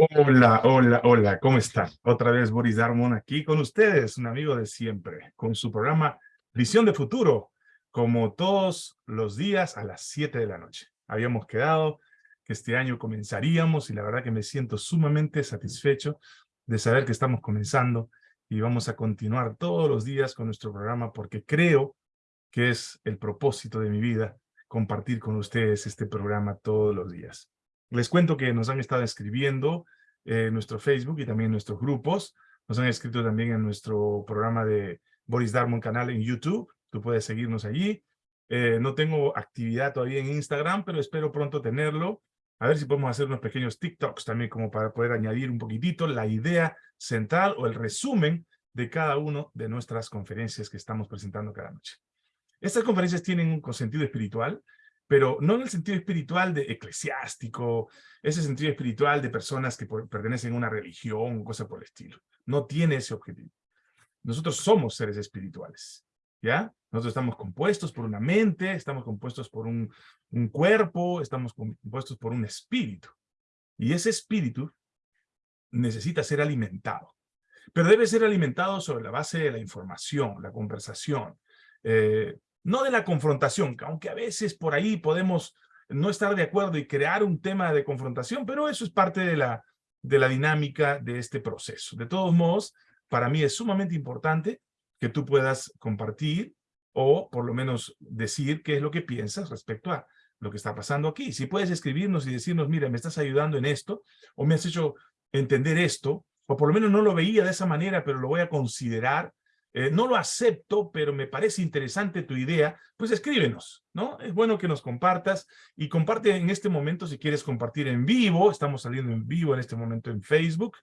Hola, hola, hola, ¿cómo están? Otra vez Boris Darmon aquí con ustedes, un amigo de siempre, con su programa Visión de Futuro, como todos los días a las 7 de la noche. Habíamos quedado que este año comenzaríamos y la verdad que me siento sumamente satisfecho de saber que estamos comenzando y vamos a continuar todos los días con nuestro programa porque creo que es el propósito de mi vida compartir con ustedes este programa todos los días. Les cuento que nos han estado escribiendo en nuestro Facebook y también nuestros grupos. Nos han escrito también en nuestro programa de Boris Darmon canal en YouTube. Tú puedes seguirnos allí. Eh, no tengo actividad todavía en Instagram, pero espero pronto tenerlo. A ver si podemos hacer unos pequeños TikToks también como para poder añadir un poquitito la idea central o el resumen de cada una de nuestras conferencias que estamos presentando cada noche. Estas conferencias tienen un sentido espiritual, pero no en el sentido espiritual de eclesiástico, ese sentido espiritual de personas que pertenecen a una religión, cosa por el estilo. No tiene ese objetivo. Nosotros somos seres espirituales, ¿ya? Nosotros estamos compuestos por una mente, estamos compuestos por un, un cuerpo, estamos compuestos por un espíritu. Y ese espíritu necesita ser alimentado. Pero debe ser alimentado sobre la base de la información, la conversación, eh, no de la confrontación, aunque a veces por ahí podemos no estar de acuerdo y crear un tema de confrontación, pero eso es parte de la, de la dinámica de este proceso. De todos modos, para mí es sumamente importante que tú puedas compartir o por lo menos decir qué es lo que piensas respecto a lo que está pasando aquí. Si puedes escribirnos y decirnos, mira, me estás ayudando en esto, o me has hecho entender esto, o por lo menos no lo veía de esa manera, pero lo voy a considerar, eh, no lo acepto, pero me parece interesante tu idea, pues escríbenos, ¿no? Es bueno que nos compartas y comparte en este momento si quieres compartir en vivo, estamos saliendo en vivo en este momento en Facebook,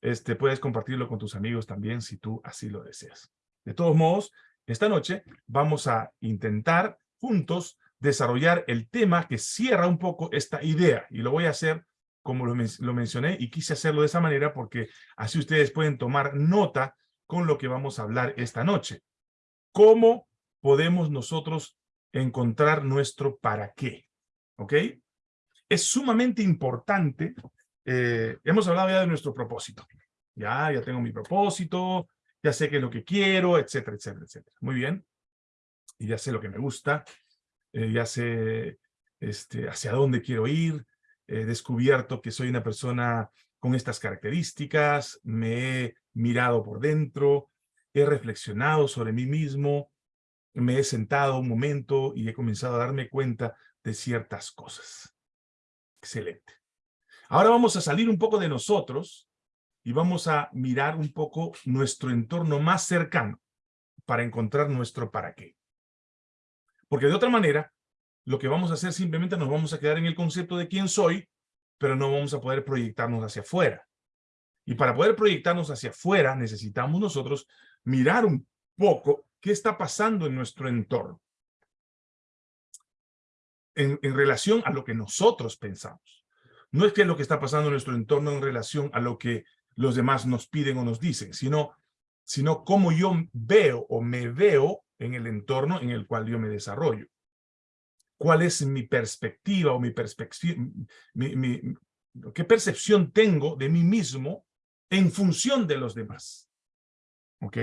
este, puedes compartirlo con tus amigos también si tú así lo deseas. De todos modos, esta noche vamos a intentar juntos desarrollar el tema que cierra un poco esta idea y lo voy a hacer como lo, lo mencioné y quise hacerlo de esa manera porque así ustedes pueden tomar nota con lo que vamos a hablar esta noche. ¿Cómo podemos nosotros encontrar nuestro para qué? ¿Ok? Es sumamente importante. Eh, hemos hablado ya de nuestro propósito. Ya, ya tengo mi propósito, ya sé qué es lo que quiero, etcétera, etcétera, etcétera. Muy bien. Y ya sé lo que me gusta, eh, ya sé este, hacia dónde quiero ir, he descubierto que soy una persona con estas características, me he mirado por dentro, he reflexionado sobre mí mismo, me he sentado un momento y he comenzado a darme cuenta de ciertas cosas. Excelente. Ahora vamos a salir un poco de nosotros y vamos a mirar un poco nuestro entorno más cercano para encontrar nuestro para qué. Porque de otra manera, lo que vamos a hacer simplemente nos vamos a quedar en el concepto de quién soy pero no vamos a poder proyectarnos hacia afuera. Y para poder proyectarnos hacia afuera, necesitamos nosotros mirar un poco qué está pasando en nuestro entorno. En, relación a lo que nosotros pensamos. No es que lo que está pasando en nuestro entorno en relación a lo que los demás nos piden o nos dicen, sino, sino cómo yo veo o me veo en el entorno en el cual yo me desarrollo cuál es mi perspectiva o mi perspectiva, qué percepción tengo de mí mismo en función de los demás. ¿Ok?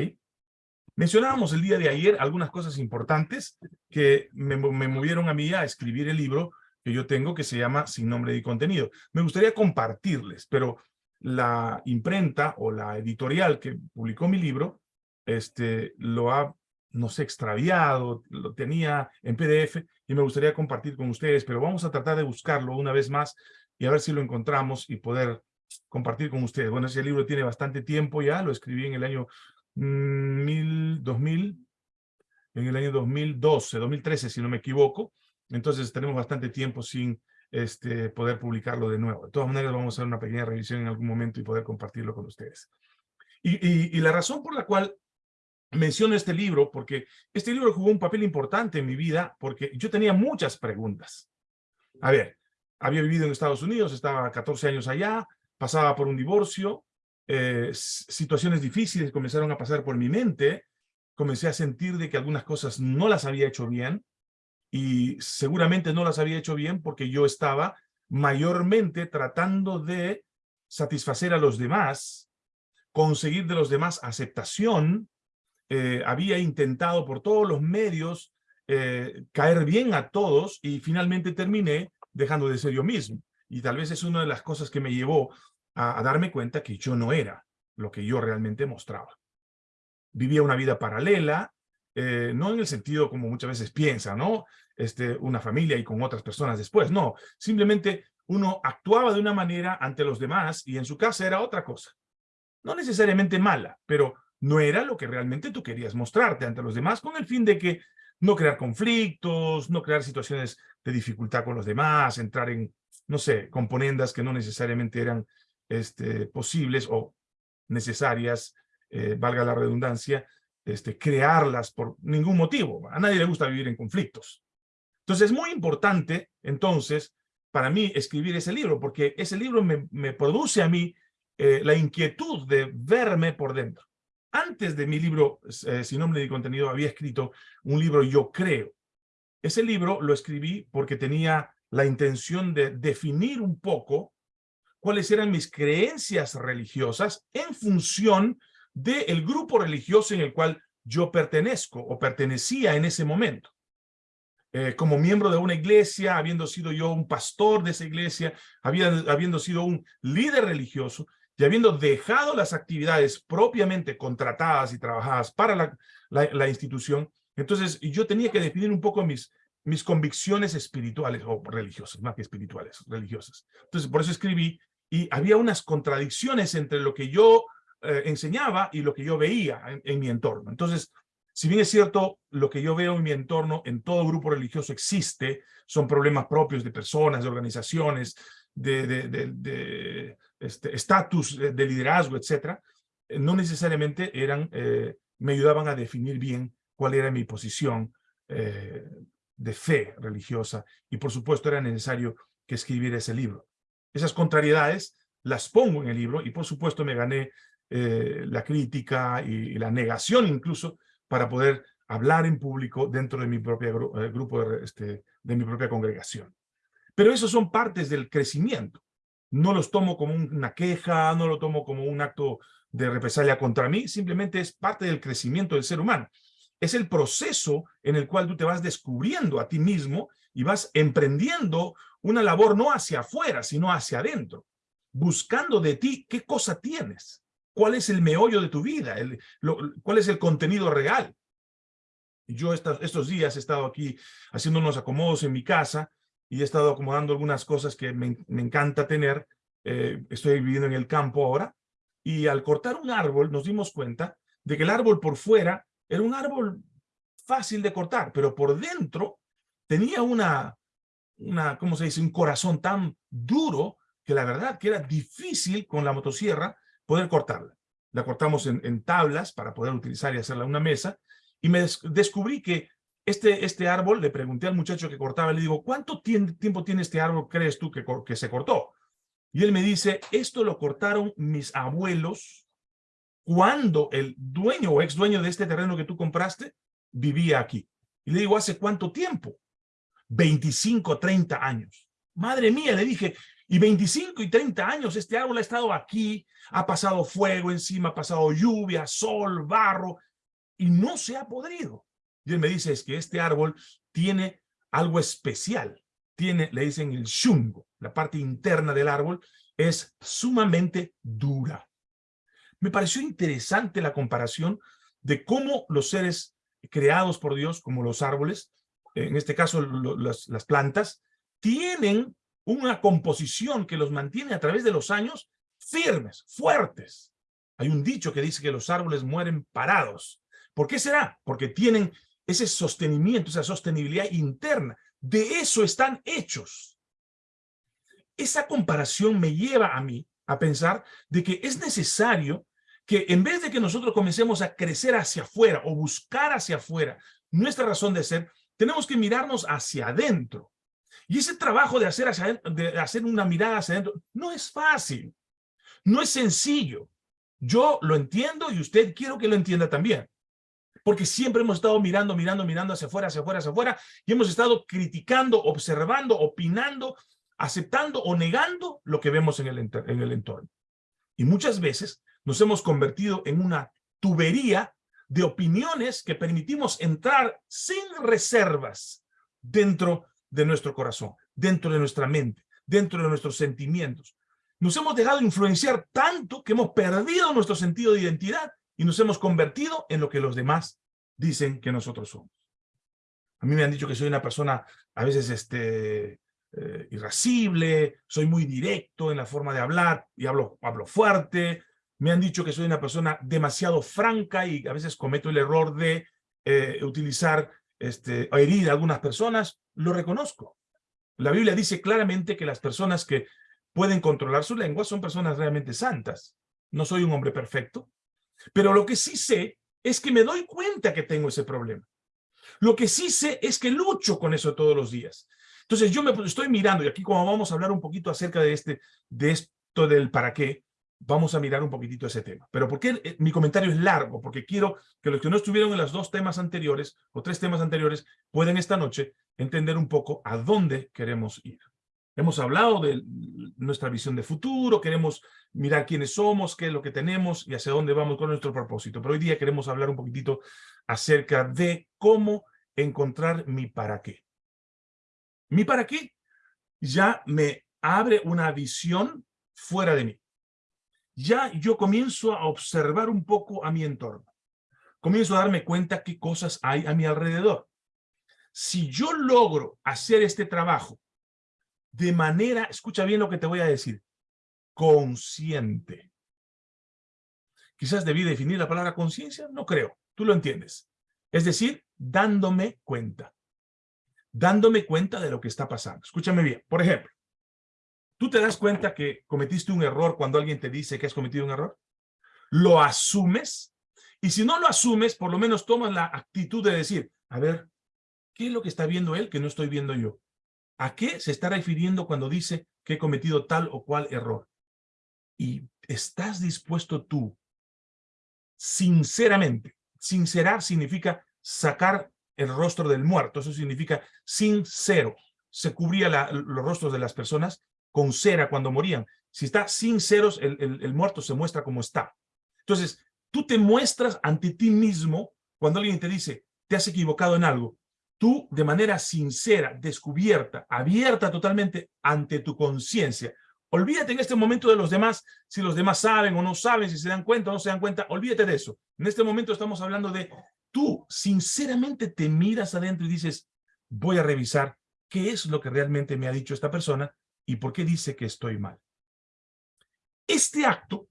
Mencionábamos el día de ayer algunas cosas importantes que me, movieron a mí a escribir el libro que yo tengo que se llama Sin Nombre y Contenido. Me gustaría compartirles, pero la imprenta o la editorial que publicó mi libro este, lo ha no sé, extraviado, lo tenía en PDF y me gustaría compartir con ustedes, pero vamos a tratar de buscarlo una vez más y a ver si lo encontramos y poder compartir con ustedes. Bueno, ese libro tiene bastante tiempo ya, lo escribí en el año 2000, mm, en el año 2012, 2013, si no me equivoco. Entonces tenemos bastante tiempo sin este, poder publicarlo de nuevo. De todas maneras, vamos a hacer una pequeña revisión en algún momento y poder compartirlo con ustedes. y, y la razón por la cual menciono este libro porque este libro jugó un papel importante en mi vida porque yo tenía muchas preguntas. A ver, había vivido en Estados Unidos, estaba 14 años allá, pasaba por un divorcio, eh, situaciones difíciles comenzaron a pasar por mi mente, comencé a sentir de que algunas cosas no las había hecho bien y seguramente no las había hecho bien porque yo estaba mayormente tratando de satisfacer a los demás, conseguir de los demás aceptación, eh, había intentado por todos los medios eh, caer bien a todos y finalmente terminé dejando de ser yo mismo. Y tal vez es una de las cosas que me llevó a, darme cuenta que yo no era lo que yo realmente mostraba. Vivía una vida paralela, eh, no en el sentido como muchas veces piensa, ¿no? Este, una familia y con otras personas después, no. Simplemente uno actuaba de una manera ante los demás y en su casa era otra cosa. No necesariamente mala, pero no era lo que realmente tú querías mostrarte ante los demás con el fin de que no crear conflictos, no crear situaciones de dificultad con los demás, entrar en, no sé, componendas que no necesariamente eran este, posibles o necesarias, eh, valga la redundancia, este, crearlas por ningún motivo. A nadie le gusta vivir en conflictos. Entonces es muy importante, entonces, para mí escribir ese libro, porque ese libro me, produce a mí eh, la inquietud de verme por dentro. Antes de mi libro, eh, Sin nombre ni contenido, había escrito un libro Yo Creo. Ese libro lo escribí porque tenía la intención de definir un poco cuáles eran mis creencias religiosas en función del grupo religioso en el cual yo pertenezco o pertenecía en ese momento. Eh, como miembro de una iglesia, habiendo sido yo un pastor de esa iglesia, habiendo sido un líder religioso y habiendo dejado las actividades propiamente contratadas y trabajadas para la, la, institución, entonces yo tenía que definir un poco mis, mis convicciones espirituales o religiosas, más que espirituales, religiosas. Entonces por eso escribí y había unas contradicciones entre lo que yo eh, enseñaba y lo que yo veía en, mi entorno. Entonces, si bien es cierto, lo que yo veo en mi entorno, en todo grupo religioso existe, son problemas propios de personas, de organizaciones, de, este, estatus de, liderazgo, etcétera, eh, no necesariamente eran, eh, me ayudaban a definir bien cuál era mi posición de fe religiosa y por supuesto era necesario que escribiera ese libro. Esas contrariedades las pongo en el libro y por supuesto me gané eh, la crítica y, la negación incluso para poder hablar en público dentro de mi propio eh, grupo, este, de mi propia congregación. Pero esos son partes del crecimiento. No los tomo como una queja, no lo tomo como un acto de represalia contra mí, simplemente es parte del crecimiento del ser humano. Es el proceso en el cual tú te vas descubriendo a ti mismo y vas emprendiendo una labor no hacia afuera, sino hacia adentro, buscando de ti qué cosa tienes cuál es el meollo de tu vida, el, cuál es el contenido real. Yo estos días he estado aquí haciendo unos acomodos en mi casa y he estado acomodando algunas cosas que me, encanta tener. Eh, estoy viviendo en el campo ahora y al cortar un árbol nos dimos cuenta de que el árbol por fuera era un árbol fácil de cortar, pero por dentro tenía una, una, ¿cómo se dice? Un corazón tan duro que la verdad que era difícil con la motosierra poder cortarla. La cortamos en, tablas para poder utilizar y hacerla una mesa. Y me descubrí que este, este árbol, le pregunté al muchacho que cortaba, le digo, ¿cuánto tiempo tiene este árbol, crees tú, que, que se cortó? Y él me dice, esto lo cortaron mis abuelos cuando el dueño o ex dueño de este terreno que tú compraste vivía aquí. Y le digo, ¿hace cuánto tiempo? 25, 30 años. Madre mía, le dije, y 25 y 30 años este árbol ha estado aquí, ha pasado fuego encima, ha pasado lluvia, sol, barro, y no se ha podrido. Y él me dice, es que este árbol tiene algo especial. Tiene, le dicen el shungo, la parte interna del árbol, es sumamente dura. Me pareció interesante la comparación de cómo los seres creados por Dios, como los árboles, en este caso las plantas, tienen una composición que los mantiene a través de los años firmes, fuertes. Hay un dicho que dice que los árboles mueren parados. ¿Por qué será? Porque tienen ese sostenimiento, esa sostenibilidad interna. De eso están hechos. Esa comparación me lleva a mí a pensar de que es necesario que en vez de que nosotros comencemos a crecer hacia afuera o buscar hacia afuera nuestra razón de ser, tenemos que mirarnos hacia adentro y ese trabajo de hacer, de hacer una mirada hacia adentro no es fácil, no es sencillo. Yo lo entiendo y usted quiero que lo entienda también. Porque siempre hemos estado mirando, mirando, mirando hacia afuera, hacia afuera, hacia afuera, y hemos estado criticando, observando, opinando, aceptando o negando lo que vemos en el, en el entorno. Y muchas veces nos hemos convertido en una tubería de opiniones que permitimos entrar sin reservas dentro de nuestro corazón, dentro de nuestra mente, dentro de nuestros sentimientos. Nos hemos dejado influenciar tanto que hemos perdido nuestro sentido de identidad y nos hemos convertido en lo que los demás dicen que nosotros somos. A mí me han dicho que soy una persona a veces este, eh, irascible, soy muy directo en la forma de hablar y hablo, hablo fuerte. Me han dicho que soy una persona demasiado franca y a veces cometo el error de eh, utilizar este, o herir a algunas personas. Lo reconozco. La Biblia dice claramente que las personas que pueden controlar su lengua son personas realmente santas. No soy un hombre perfecto, pero lo que sí sé es que me doy cuenta que tengo ese problema. Lo que sí sé es que lucho con eso todos los días. Entonces yo me estoy mirando, y aquí como vamos a hablar un poquito acerca de, este, de esto del para qué, vamos a mirar un poquitito ese tema. Pero ¿por qué eh, mi comentario es largo? Porque quiero que los que no estuvieron en los dos temas anteriores, o tres temas anteriores, puedan esta noche entender un poco a dónde queremos ir. Hemos hablado de nuestra visión de futuro, queremos mirar quiénes somos, qué es lo que tenemos y hacia dónde vamos con nuestro propósito. Pero hoy día queremos hablar un poquitito acerca de cómo encontrar mi para qué. Mi para qué ya me abre una visión fuera de mí. Ya yo comienzo a observar un poco a mi entorno. Comienzo a darme cuenta qué cosas hay a mi alrededor. Si yo logro hacer este trabajo de manera, escucha bien lo que te voy a decir, consciente. Quizás debí definir la palabra conciencia, no creo, tú lo entiendes. Es decir, dándome cuenta. Dándome cuenta de lo que está pasando. Escúchame bien, por ejemplo, ¿tú te das cuenta que cometiste un error cuando alguien te dice que has cometido un error? ¿Lo asumes? Y si no lo asumes, por lo menos tomas la actitud de decir, a ver, ¿qué es lo que está viendo él que no estoy viendo yo? ¿A qué se está refiriendo cuando dice que he cometido tal o cual error? Y estás dispuesto tú, sinceramente, sincerar significa sacar el rostro del muerto, eso significa sincero. Se cubría los rostros de las personas con cera cuando morían. Si está sinceros, el, el muerto se muestra como está. Entonces, tú te muestras ante ti mismo cuando alguien te dice, te has equivocado en algo tú de manera sincera, descubierta, abierta totalmente ante tu conciencia. Olvídate en este momento de los demás, si los demás saben o no saben, si se dan cuenta o no se dan cuenta, olvídate de eso. En este momento estamos hablando de tú sinceramente te miras adentro y dices, voy a revisar qué es lo que realmente me ha dicho esta persona y por qué dice que estoy mal. Este acto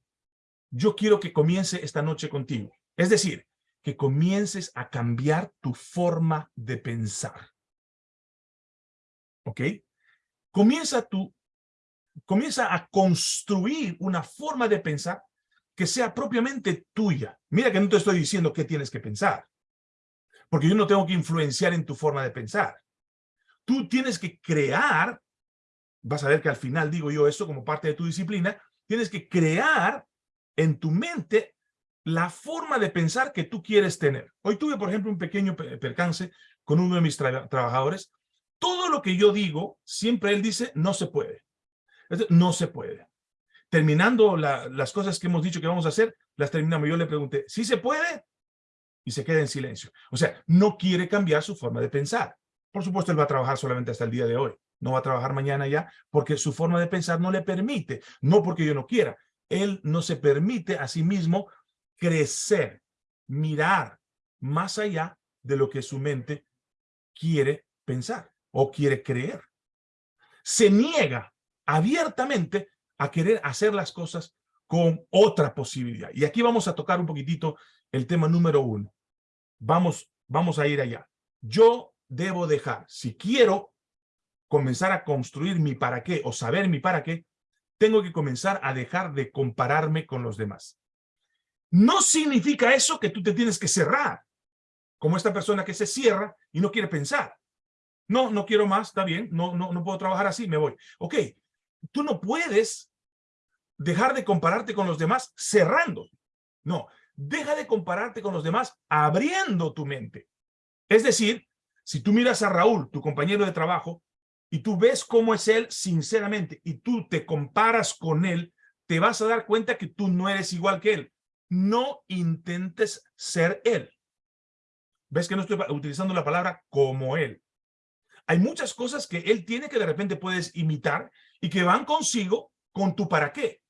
yo quiero que comience esta noche contigo. Es decir, que comiences a cambiar tu forma de pensar. ¿Ok? Comienza, tu, comienza a construir una forma de pensar que sea propiamente tuya. Mira que no te estoy diciendo qué tienes que pensar, porque yo no tengo que influenciar en tu forma de pensar. Tú tienes que crear, vas a ver que al final digo yo eso como parte de tu disciplina, tienes que crear en tu mente la forma de pensar que tú quieres tener. Hoy tuve, por ejemplo, un pequeño percance con uno de mis trabajadores. Todo lo que yo digo, siempre él dice, no se puede. No se puede. Terminando las cosas que hemos dicho que vamos a hacer, las terminamos. Yo le pregunté, ¿sí se puede? Y se queda en silencio. O sea, no quiere cambiar su forma de pensar. Por supuesto, él va a trabajar solamente hasta el día de hoy. No va a trabajar mañana ya, porque su forma de pensar no le permite. No porque yo no quiera. Él no se permite a sí mismo crecer, mirar más allá de lo que su mente quiere pensar o quiere creer. Se niega abiertamente a querer hacer las cosas con otra posibilidad. Y aquí vamos a tocar un poquitito el tema número uno. Vamos, vamos a ir allá. Yo debo dejar, si quiero comenzar a construir mi para qué o saber mi para qué, tengo que comenzar a dejar de compararme con los demás. No significa eso que tú te tienes que cerrar, como esta persona que se cierra y no quiere pensar. No, no quiero más, está bien, no, no, no puedo trabajar así, me voy. Ok, tú no puedes dejar de compararte con los demás cerrando. No, deja de compararte con los demás abriendo tu mente. Es decir, si tú miras a Raúl, tu compañero de trabajo, y tú ves cómo es él sinceramente, y tú te comparas con él, te vas a dar cuenta que tú no eres igual que él. No intentes ser él. ¿Ves que no estoy utilizando la palabra como él? Hay muchas cosas que él tiene que de repente puedes imitar y que van consigo con tu para qué.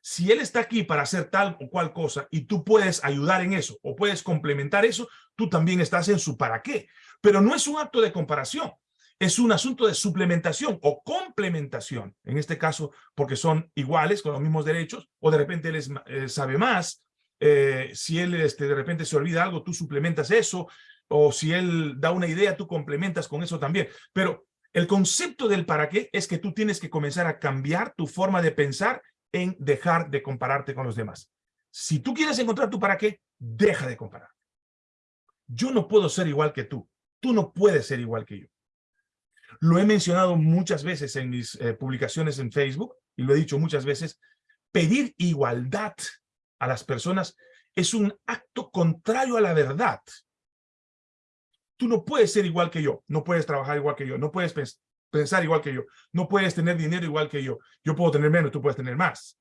Si él está aquí para hacer tal o cual cosa y tú puedes ayudar en eso o puedes complementar eso, tú también estás en su para qué. Pero no es un acto de comparación, es un asunto de suplementación o complementación. En este caso, porque son iguales, con los mismos derechos, o de repente él eh, sabe más. Eh, si él este, de repente se olvida algo, tú suplementas eso. O si él da una idea, tú complementas con eso también. Pero el concepto del para qué es que tú tienes que comenzar a cambiar tu forma de pensar en dejar de compararte con los demás. Si tú quieres encontrar tu para qué, deja de comparar. Yo no puedo ser igual que tú. Tú no puedes ser igual que yo. Lo he mencionado muchas veces en mis eh, publicaciones en Facebook y lo he dicho muchas veces. Pedir igualdad a las personas es un acto contrario a la verdad. Tú no puedes ser igual que yo, no puedes trabajar igual que yo, no puedes pensar igual que yo, no puedes tener dinero igual que yo. Yo puedo tener menos, tú puedes tener más.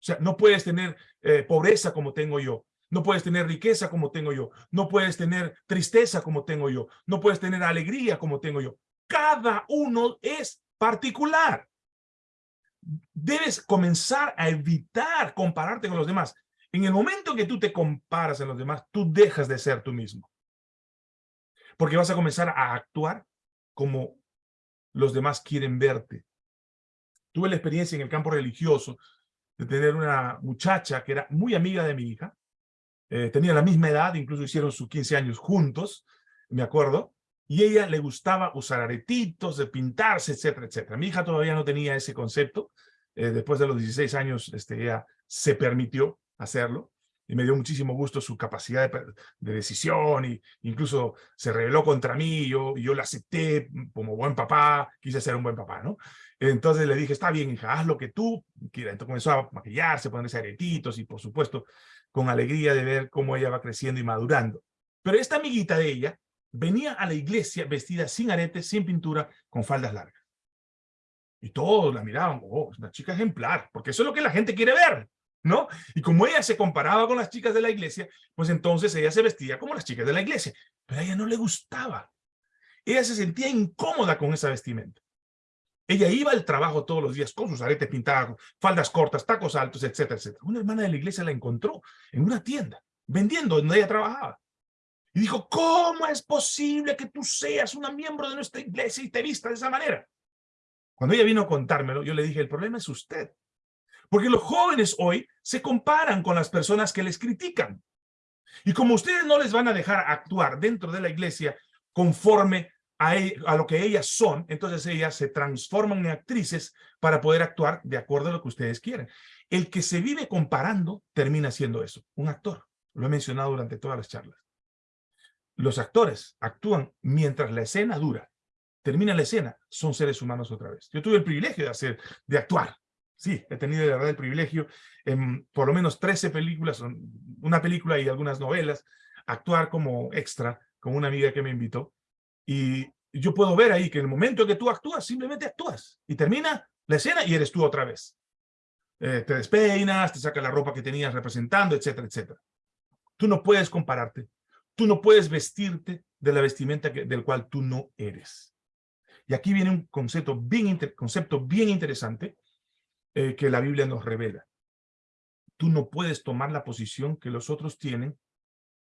O sea, no puedes tener eh, pobreza como tengo yo. No puedes tener riqueza como tengo yo. No puedes tener tristeza como tengo yo. No puedes tener alegría como tengo yo. Cada uno es particular. Debes comenzar a evitar compararte con los demás. En el momento que tú te comparas en los demás, tú dejas de ser tú mismo. Porque vas a comenzar a actuar como los demás quieren verte. Tuve la experiencia en el campo religioso de tener una muchacha que era muy amiga de mi hija, eh, tenía la misma edad, incluso hicieron sus 15 años juntos, me acuerdo, y ella le gustaba usar aretitos, de pintarse, etcétera, etcétera. Mi hija todavía no tenía ese concepto, eh, después de los 16 años este, ella se permitió hacerlo, y me dio muchísimo gusto su capacidad de, decisión, y incluso se rebeló contra mí, yo, yo la acepté como buen papá, quise ser un buen papá, ¿no? Entonces le dije, está bien, hija, haz lo que tú quieras. Entonces comenzó a maquillarse, ponerse aretitos, y por supuesto, con alegría de ver cómo ella va creciendo y madurando. Pero esta amiguita de ella venía a la iglesia vestida sin aretes, sin pintura, con faldas largas. Y todos la miraban, oh, es una chica ejemplar, porque eso es lo que la gente quiere ver, ¿no? Y como ella se comparaba con las chicas de la iglesia, pues entonces ella se vestía como las chicas de la iglesia. Pero a ella no le gustaba. Ella se sentía incómoda con esa vestimenta. Ella iba al trabajo todos los días con sus aretes pintados, faldas cortas, tacos altos, etcétera, etcétera. Una hermana de la iglesia la encontró en una tienda, vendiendo donde ella trabajaba. Y dijo, ¿cómo es posible que tú seas una miembro de nuestra iglesia y te vista de esa manera? Cuando ella vino a contármelo, yo le dije, el problema es usted. Porque los jóvenes hoy se comparan con las personas que les critican. Y como ustedes no les van a dejar actuar dentro de la iglesia conforme e, a, lo que ellas son, entonces ellas se transforman en actrices para poder actuar de acuerdo a lo que ustedes quieren. El que se vive comparando termina siendo eso, un actor. Lo he mencionado durante todas las charlas. Los actores actúan mientras la escena dura. Termina la escena, son seres humanos otra vez. Yo tuve el privilegio de hacer, de actuar. Sí, he tenido de verdad el privilegio en por lo menos 13 películas, una película y algunas novelas, actuar como extra con una amiga que me invitó. Y yo puedo ver ahí que en el momento que tú actúas, simplemente actúas. Y termina la escena y eres tú otra vez. Eh, te despeinas, te sacas la ropa que tenías representando, etcétera, etcétera. Tú no puedes compararte. Tú no puedes vestirte de la vestimenta del cual tú no eres. Y aquí viene un concepto bien, interesante eh, que la Biblia nos revela. Tú no puedes tomar la posición que los otros tienen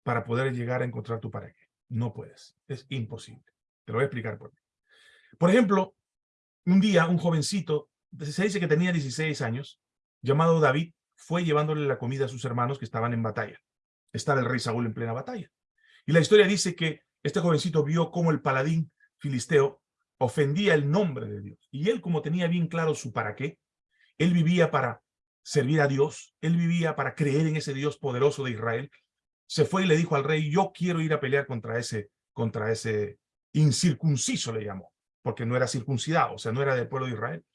para poder llegar a encontrar tu pareja. No puedes. Es imposible. Te lo voy a explicar por qué. Por ejemplo, un día un jovencito, se dice que tenía 16 años, llamado David, fue llevándole la comida a sus hermanos que estaban en batalla. Estaba el rey Saúl en plena batalla. Y la historia dice que este jovencito vio cómo el paladín filisteo ofendía el nombre de Dios. Y él, como tenía bien claro su para qué, él vivía para servir a Dios, él vivía para creer en ese Dios poderoso de Israel, se fue y le dijo al rey, yo quiero ir a pelear contra ese, contra ese incircunciso le llamó, porque no era circuncidado, o sea, no era del pueblo de Israel.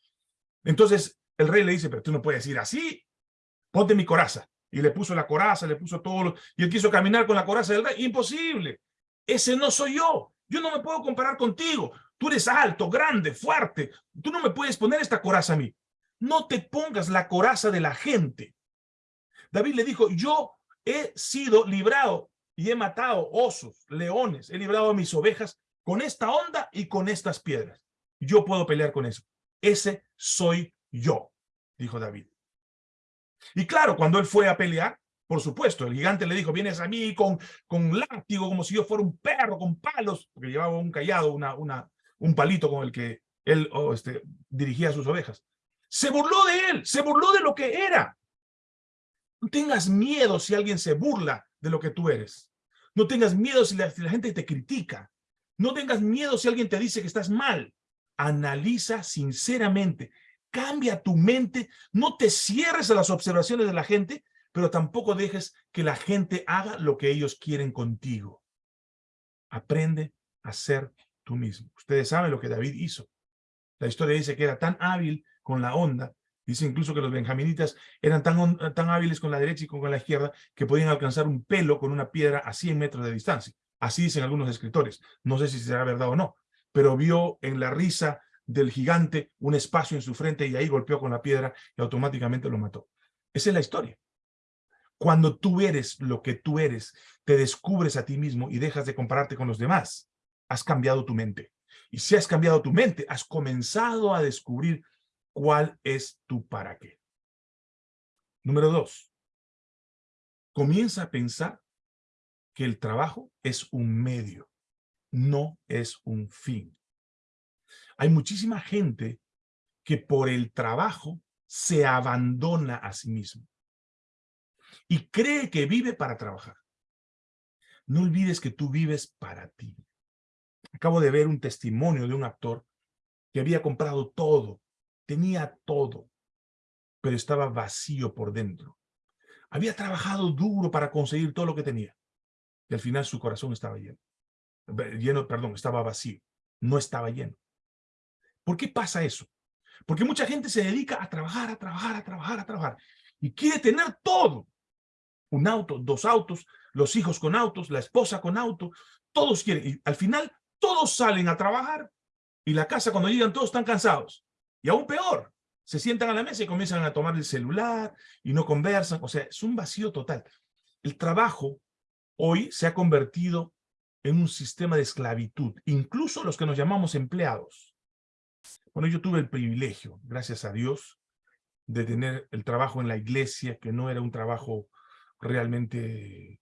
Entonces el rey le dice, pero tú no puedes ir así, ponte mi coraza. Y le puso la coraza, le puso todo, lo... y él quiso caminar con la coraza del rey. Imposible, ese no soy yo, yo no me puedo comparar contigo. Tú eres alto, grande, fuerte, tú no me puedes poner esta coraza a mí. no te pongas la coraza de la gente. David le dijo, yo he sido librado y he matado osos, leones, he librado a mis ovejas con esta onda y con estas piedras. Yo puedo pelear con eso. Ese soy yo, dijo David. Y claro, cuando él fue a pelear, por supuesto, el gigante le dijo, vienes a mí con, con látigo, como si yo fuera un perro, con palos, porque llevaba un callado, una, una, un palito con el que él oh, este, dirigía sus ovejas. Se burló de él, se burló de lo que era. No tengas miedo si alguien se burla de lo que tú eres. No tengas miedo si la, gente te critica. No tengas miedo si alguien te dice que estás mal. Analiza sinceramente. Cambia tu mente. No te cierres a las observaciones de la gente, pero tampoco dejes que la gente haga lo que ellos quieren contigo. Aprende a ser tú mismo. Ustedes saben lo que David hizo. La historia dice que era tan hábil con la onda Dice incluso que los benjaminitas eran tan, tan hábiles con la derecha y con la izquierda que podían alcanzar un pelo con una piedra a 100 metros de distancia. Así dicen algunos escritores. No sé si será verdad o no, pero vio en la risa del gigante un espacio en su frente y ahí golpeó con la piedra y automáticamente lo mató. Esa es la historia. Cuando tú eres lo que tú eres, te descubres a ti mismo y dejas de compararte con los demás, has cambiado tu mente. Y si has cambiado tu mente, has comenzado a descubrir cuál es tu para qué. Número dos, comienza a pensar que el trabajo es un medio, no es un fin. Hay muchísima gente que por el trabajo se abandona a sí mismo y cree que vive para trabajar. No olvides que tú vives para ti. Acabo de ver un testimonio de un actor que había comprado todo Tenía todo, pero estaba vacío por dentro. Había trabajado duro para conseguir todo lo que tenía. Y al final su corazón estaba lleno. Lleno, perdón, estaba vacío. No estaba lleno. ¿Por qué pasa eso? Porque mucha gente se dedica a trabajar, a trabajar, a trabajar, a trabajar. Y quiere tener todo. Un auto, dos autos, los hijos con autos, la esposa con auto. Todos quieren. Y al final, todos salen a trabajar. Y la casa, cuando llegan, todos están cansados. Y aún peor, se sientan a la mesa y comienzan a tomar el celular y no conversan. O sea, es un vacío total. El trabajo hoy se ha convertido en un sistema de esclavitud, incluso los que nos llamamos empleados. Bueno, yo tuve el privilegio, gracias a Dios, de tener el trabajo en la iglesia, que no era un trabajo realmente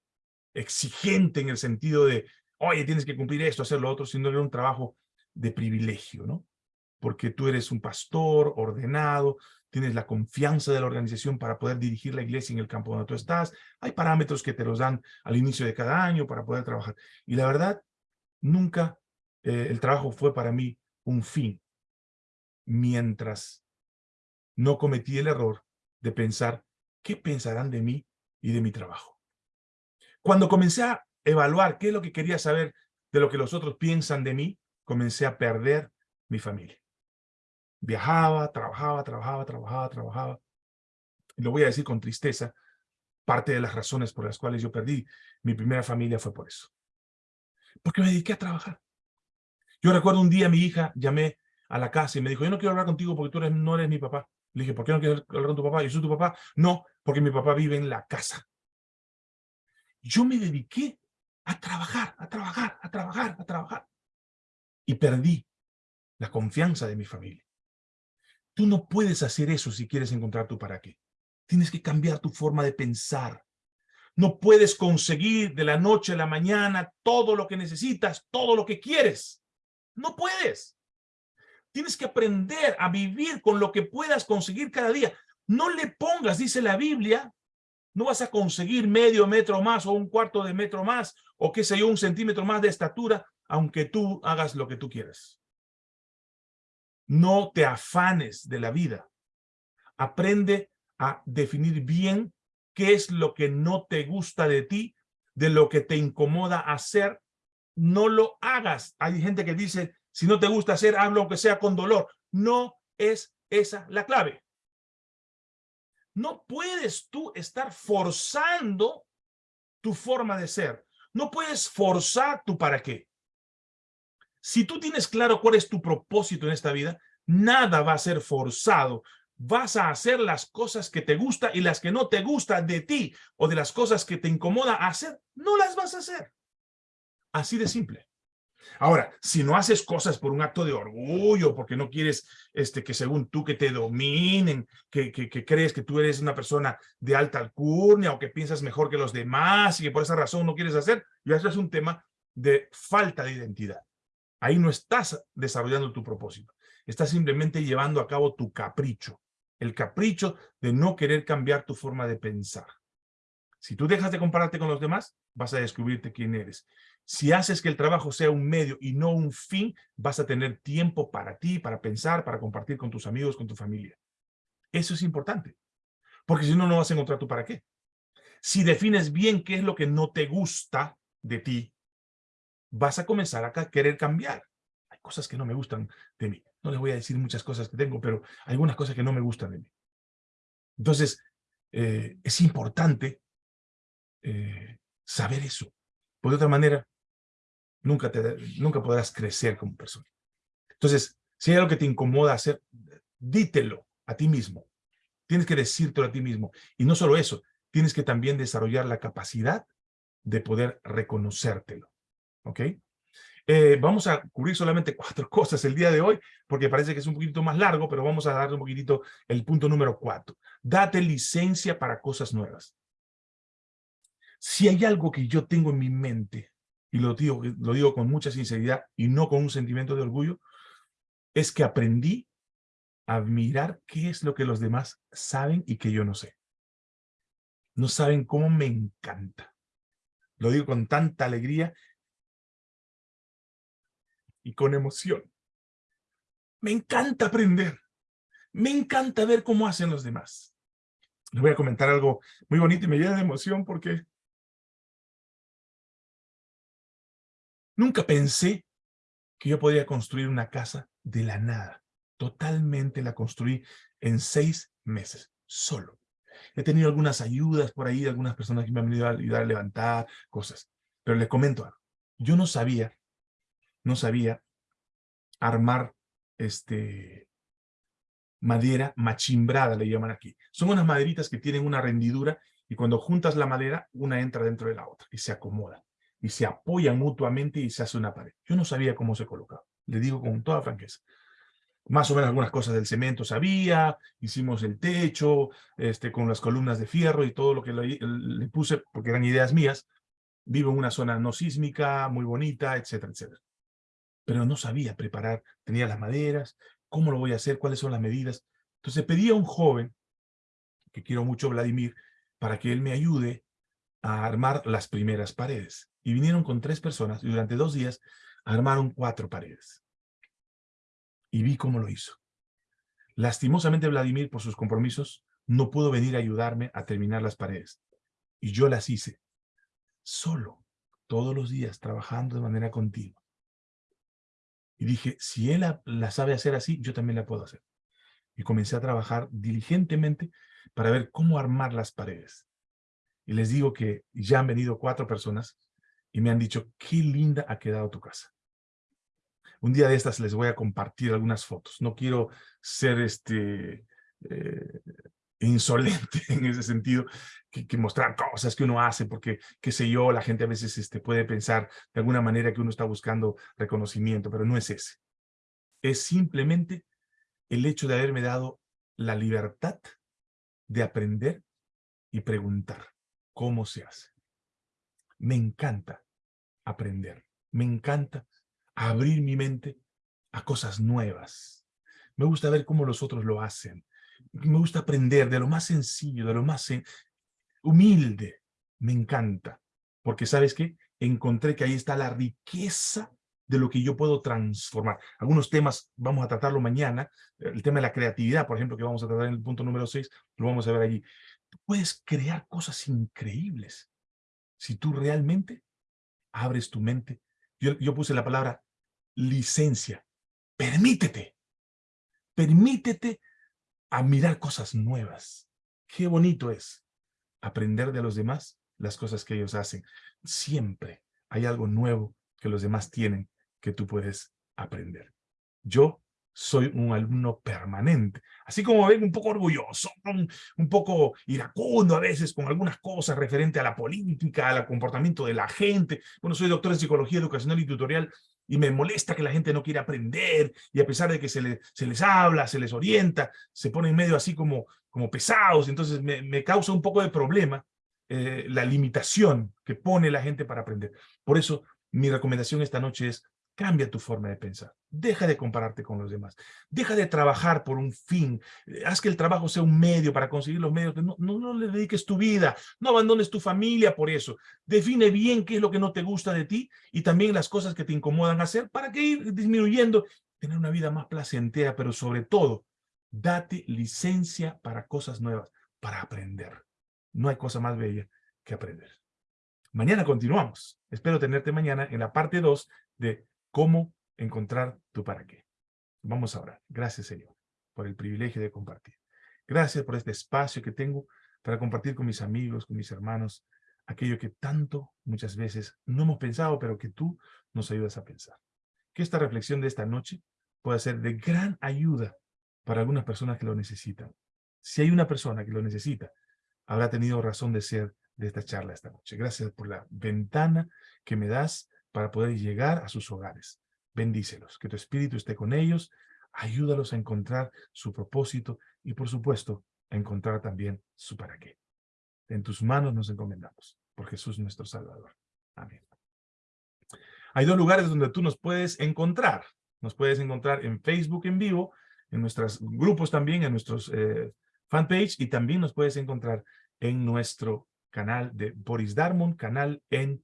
exigente en el sentido de, oye, tienes que cumplir esto, hacer lo otro, sino era un trabajo de privilegio, ¿no? porque tú eres un pastor ordenado, tienes la confianza de la organización para poder dirigir la iglesia en el campo donde tú estás. Hay parámetros que te los dan al inicio de cada año para poder trabajar. Y la verdad, nunca eh, el trabajo fue para mí un fin, mientras no cometí el error de pensar qué pensarán de mí y de mi trabajo. Cuando comencé a evaluar qué es lo que quería saber de lo que los otros piensan de mí, comencé a perder mi familia. Viajaba, trabajaba, trabajaba, trabajaba, trabajaba. Lo voy a decir con tristeza, parte de las razones por las cuales yo perdí mi primera familia fue por eso. Porque me dediqué a trabajar. Yo recuerdo un día mi hija, llamé a la casa y me dijo, yo no quiero hablar contigo porque tú no eres mi papá. Le dije, ¿por qué no quieres hablar con tu papá? ¿Yo soy tu papá? No, porque mi papá vive en la casa. Yo me dediqué a trabajar, a trabajar, a trabajar, a trabajar. Y perdí la confianza de mi familia. Tú no puedes hacer eso si quieres encontrar tu para qué. Tienes que cambiar tu forma de pensar. No puedes conseguir de la noche a la mañana todo lo que necesitas, todo lo que quieres. No puedes. Tienes que aprender a vivir con lo que puedas conseguir cada día. No le pongas, dice la Biblia, no vas a conseguir medio metro más o un cuarto de metro más o qué sé yo, un centímetro más de estatura, aunque tú hagas lo que tú quieras. No te afanes de la vida. Aprende a definir bien qué es lo que no te gusta de ti, de lo que te incomoda hacer. No lo hagas. Hay gente que dice, si no te gusta hacer, hablo aunque sea con dolor. No es esa la clave. No puedes tú estar forzando tu forma de ser. No puedes forzar tu para qué. Si tú tienes claro cuál es tu propósito en esta vida, nada va a ser forzado, vas a hacer las cosas que te gusta y las que no te gustan de ti o de las cosas que te incomoda hacer, no las vas a hacer. Así de simple. Ahora, si no haces cosas por un acto de orgullo, porque no quieres este, que según tú que te dominen, que, que, crees que tú eres una persona de alta alcurnia o que piensas mejor que los demás y que por esa razón no quieres hacer, ya eso es un tema de falta de identidad. Ahí no estás desarrollando tu propósito. Estás simplemente llevando a cabo tu capricho. El capricho de no querer cambiar tu forma de pensar. Si tú dejas de compararte con los demás, vas a descubrirte quién eres. Si haces que el trabajo sea un medio y no un fin, vas a tener tiempo para ti, para pensar, para compartir con tus amigos, con tu familia. Eso es importante. Porque si no, no vas a encontrar tu para qué. Si defines bien qué es lo que no te gusta de ti, vas a comenzar a querer cambiar. Hay cosas que no me gustan de mí. No les voy a decir muchas cosas que tengo, pero algunas cosas que no me gustan de mí. Entonces, eh, es importante eh, saber eso. Por otra manera, nunca, te, nunca podrás crecer como persona. Entonces, si hay algo que te incomoda hacer, dítelo a ti mismo. Tienes que decírtelo a ti mismo. Y no solo eso, tienes que también desarrollar la capacidad de poder reconocértelo. ¿Ok? Eh, vamos a cubrir solamente cuatro cosas el día de hoy, porque parece que es un poquito más largo, pero vamos a darle un poquitito el punto número cuatro. Date licencia para cosas nuevas. Si hay algo que yo tengo en mi mente, y lo digo, lo digo con mucha sinceridad y no con un sentimiento de orgullo, es que aprendí a mirar qué es lo que los demás saben y que yo no sé. No saben cómo me encanta. Lo digo con tanta alegría y con emoción. Me encanta aprender. Me encanta ver cómo hacen los demás. Les voy a comentar algo muy bonito y me llena de emoción porque nunca pensé que yo podía construir una casa de la nada. Totalmente la construí en seis meses, solo. He tenido algunas ayudas por ahí, algunas personas que me han venido a ayudar a levantar cosas. Pero les comento. Yo no sabía no sabía armar este, madera machimbrada, le llaman aquí. Son unas maderitas que tienen una rendidura y cuando juntas la madera, una entra dentro de la otra y se acomoda. Y se apoyan mutuamente y se hace una pared. Yo no sabía cómo se colocaba, le digo con toda franqueza. Más o menos algunas cosas del cemento sabía, hicimos el techo, este, con las columnas de fierro y todo lo que le, le puse, porque eran ideas mías. Vivo en una zona no sísmica, muy bonita, etcétera, etcétera pero no sabía preparar, tenía las maderas, cómo lo voy a hacer, cuáles son las medidas. Entonces pedí a un joven, que quiero mucho, Vladimir, para que él me ayude a armar las primeras paredes. Y vinieron con tres personas y durante dos días armaron cuatro paredes. Y vi cómo lo hizo. Lastimosamente Vladimir, por sus compromisos, no pudo venir a ayudarme a terminar las paredes. Y yo las hice, solo, todos los días, trabajando de manera continua. Y dije, si él la, sabe hacer así, yo también la puedo hacer. Y comencé a trabajar diligentemente para ver cómo armar las paredes. Y les digo que ya han venido cuatro personas y me han dicho, qué linda ha quedado tu casa. Un día de estas les voy a compartir algunas fotos. No quiero ser este, eh, insolente en ese sentido, que, mostrar cosas que uno hace, porque, qué sé yo, la gente a veces este, puede pensar de alguna manera que uno está buscando reconocimiento, pero no es ese. Es simplemente el hecho de haberme dado la libertad de aprender y preguntar cómo se hace. Me encanta aprender, me encanta abrir mi mente a cosas nuevas. Me gusta ver cómo los otros lo hacen, me gusta aprender de lo más sencillo, de lo más humilde. Me encanta. Porque, ¿sabes qué? Encontré que ahí está la riqueza de lo que yo puedo transformar. Algunos temas vamos a tratarlo mañana. El tema de la creatividad, por ejemplo, que vamos a tratar en el punto número 6, lo vamos a ver allí. Tú puedes crear cosas increíbles si tú realmente abres tu mente. Yo, yo puse la palabra licencia. Permítete. Permítete a mirar cosas nuevas. Qué bonito es aprender de los demás las cosas que ellos hacen. Siempre hay algo nuevo que los demás tienen que tú puedes aprender. Yo soy un alumno permanente. Así como ven, un poco orgulloso, un, poco iracundo a veces con algunas cosas referente a la política, al comportamiento de la gente. Bueno, soy doctor en psicología educacional y tutorial y me molesta que la gente no quiera aprender y a pesar de que se, se les habla, se les orienta, se ponen medio así como, como pesados. Entonces me, causa un poco de problema eh, la limitación que pone la gente para aprender. Por eso mi recomendación esta noche es Cambia tu forma de pensar. Deja de compararte con los demás. Deja de trabajar por un fin. Eh, haz que el trabajo sea un medio para conseguir los medios. No, no, no, le dediques tu vida. No abandones tu familia por eso. Define bien qué es lo que no te gusta de ti y también las cosas que te incomodan hacer para que ir disminuyendo. Tener una vida más placentera, pero sobre todo, date licencia para cosas nuevas, para aprender. No hay cosa más bella que aprender. Mañana continuamos. Espero tenerte mañana en la parte 2 de cómo encontrar tu para qué. Vamos a orar. Gracias, Señor, por el privilegio de compartir. Gracias por este espacio que tengo para compartir con mis amigos, con mis hermanos, aquello que tanto muchas veces no hemos pensado, pero que tú nos ayudas a pensar. Que esta reflexión de esta noche pueda ser de gran ayuda para algunas personas que lo necesitan. Si hay una persona que lo necesita, habrá tenido razón de ser de esta charla esta noche. Gracias por la ventana que me das para poder llegar a sus hogares. Bendícelos, que tu espíritu esté con ellos, ayúdalos a encontrar su propósito y, por supuesto, a encontrar también su para qué. En tus manos nos encomendamos, por Jesús nuestro Salvador. Amén. Hay dos lugares donde tú nos puedes encontrar. Nos puedes encontrar en Facebook en vivo, en nuestros grupos también, en nuestros eh, fanpage, y también nos puedes encontrar en nuestro canal de Boris Darmon, canal en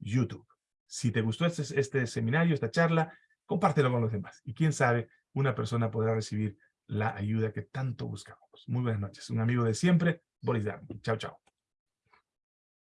YouTube. Si te gustó este, este seminario, esta charla, compártelo con los demás. Y quién sabe, una persona podrá recibir la ayuda que tanto buscamos. Muy buenas noches. Un amigo de siempre, Boris Darmon. Chao, chao.